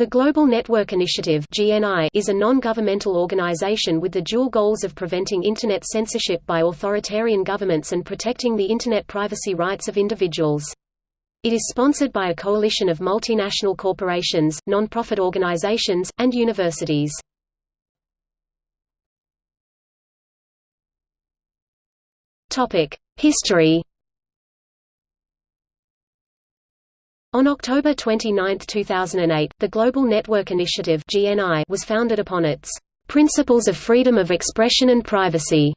The Global Network Initiative is a non-governmental organization with the dual goals of preventing Internet censorship by authoritarian governments and protecting the Internet privacy rights of individuals. It is sponsored by a coalition of multinational corporations, non-profit organizations, and universities. History On October 29, 2008, the Global Network Initiative was founded upon its "...principles of freedom of expression and privacy."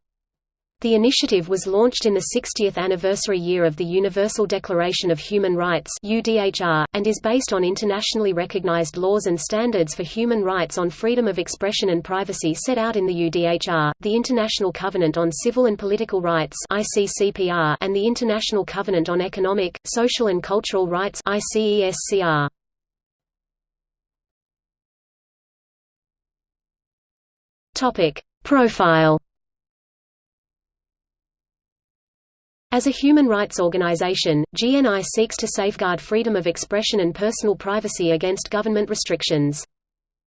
The initiative was launched in the 60th anniversary year of the Universal Declaration of Human Rights and is based on internationally recognized laws and standards for human rights on freedom of expression and privacy set out in the UDHR, the International Covenant on Civil and Political Rights and the International Covenant on Economic, Social and Cultural Rights Profile As a human rights organization, GNI seeks to safeguard freedom of expression and personal privacy against government restrictions.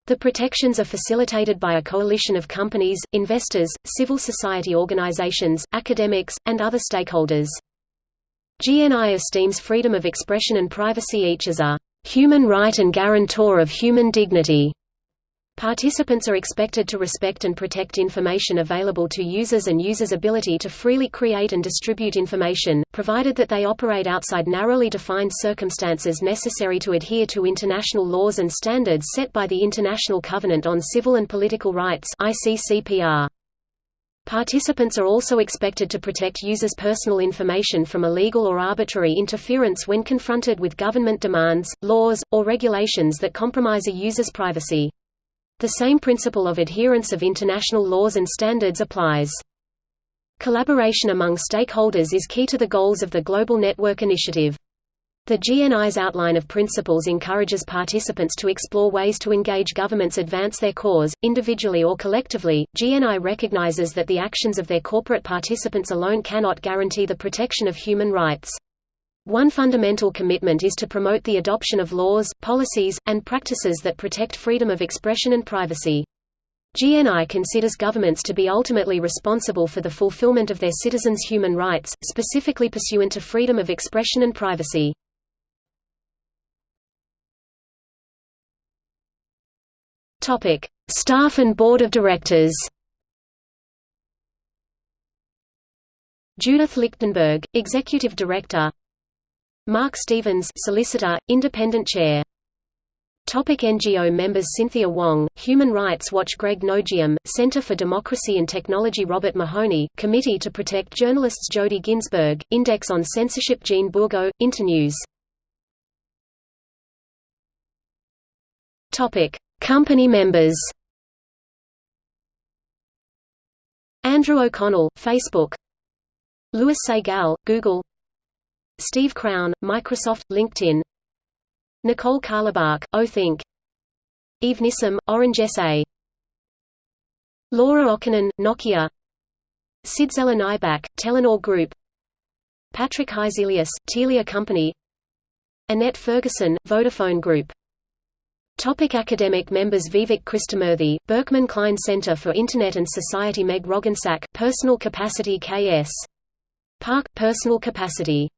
The protections are facilitated by a coalition of companies, investors, civil society organizations, academics, and other stakeholders. GNI esteems freedom of expression and privacy each as a human right and guarantor of human dignity. Participants are expected to respect and protect information available to users and users' ability to freely create and distribute information, provided that they operate outside narrowly defined circumstances necessary to adhere to international laws and standards set by the International Covenant on Civil and Political Rights ICCPR. Participants are also expected to protect users' personal information from illegal or arbitrary interference when confronted with government demands, laws, or regulations that compromise a user's privacy. The same principle of adherence of international laws and standards applies. Collaboration among stakeholders is key to the goals of the Global Network Initiative. The GNI's outline of principles encourages participants to explore ways to engage governments advance their cause, individually or collectively. GNI recognizes that the actions of their corporate participants alone cannot guarantee the protection of human rights. One fundamental commitment is to promote the adoption of laws, policies, and practices that protect freedom of expression and privacy. GNI considers governments to be ultimately responsible for the fulfillment of their citizens' human rights, specifically pursuant to freedom of expression and privacy. Staff and Board of Directors Judith Lichtenberg, Executive Director Mark Stevens Solicitor, Independent Chair. Topic NGO members Cynthia Wong, Human Rights Watch Greg Nojeim, Center for Democracy and Technology Robert Mahoney, Committee to Protect Journalists Jodi Ginsberg, Index on Censorship Jean Bourgault, Internews. Topic. Company members Andrew O'Connell, Facebook. Louis Segal, Google Steve Crown, Microsoft, LinkedIn. Nicole Carlebach, OThink. Eve Nissim, Orange SA Laura Okkonen, Nokia. Sidzela Nybak, Telenor Group. Patrick Hiselius, Telia Company. Annette Ferguson, Vodafone Group. Topic academic members Vivek Krishnamurthy, Berkman Klein Center for Internet and Society Meg Roggensack, Personal Capacity K.S. Park, Personal Capacity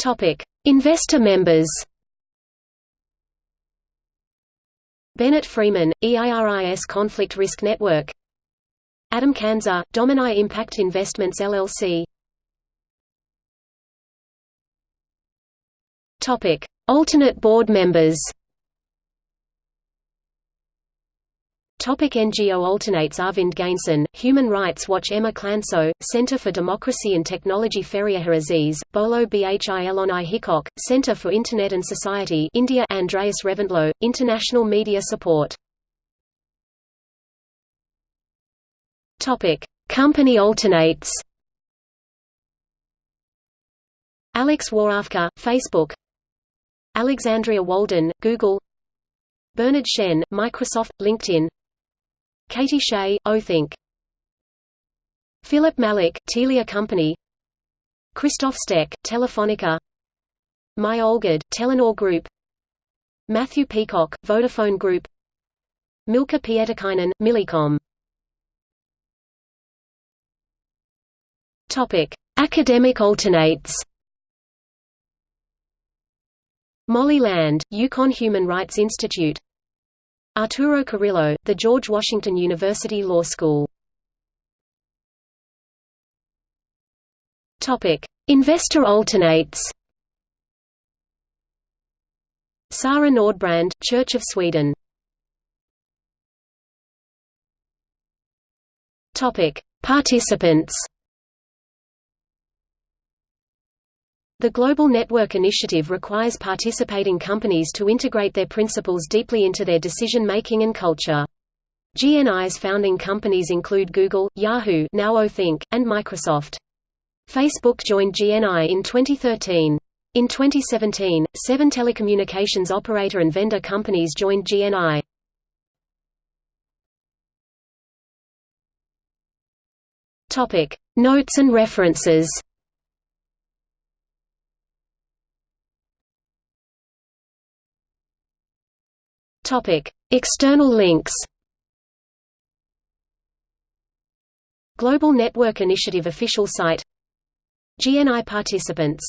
Topic: Investor members. Bennett Freeman, EIRIS Conflict Risk Network. Adam Kanzer, Domini Impact Investments LLC. Topic: Alternate board members. Topic NGO alternates Arvind Ganesan, Human Rights Watch Emma Llansó, Center for Democracy and Technology Feriha Aziz, Bolo Bhi Elonnai Hickok, Center for Internet and Society India Andreas Reventlow, International Media Support. Topic. Company alternates. Alex Warofka, Facebook. Alexandria Walden, Google. Bernard Shen, Microsoft, LinkedIn Katie Shea, OThink Philip Malik, Telia Company. Christoph Steck, Telefonica. My Olgid, Telenor Group. Matthew Peacock, Vodafone Group. Milka Pietikäinen, Millicom. Topic: Academic alternates. Molly Land, UConn Human Rights Institute. Arturo Carrillo, the George Washington University Law School. Investor alternates. Sara Nordbrand, Church of Sweden. Participants. The Global Network Initiative requires participating companies to integrate their principles deeply into their decision-making and culture. GNI's founding companies include Google, Yahoo now OThink, and Microsoft. Facebook joined GNI in 2013. In 2017, seven telecommunications operator and vendor companies joined GNI. Notes and references Topic: External links. Global Network Initiative official site GNI participants